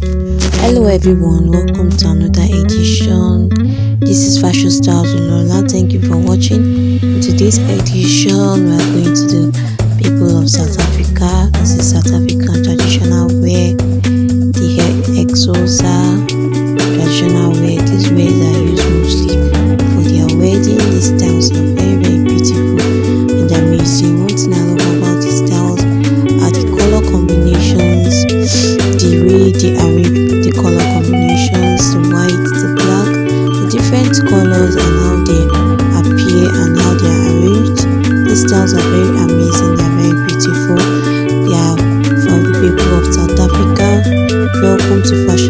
Hello everyone, welcome to another edition. This is Fashion Styles with Lola. Thank you for watching. In today's edition, we are going to the people of South Africa. This is South African traditional wear, the hair Xhosa, traditional wear. These wears Styles are very amazing, they are very beautiful. They are from the people of South Africa. Welcome to Fashion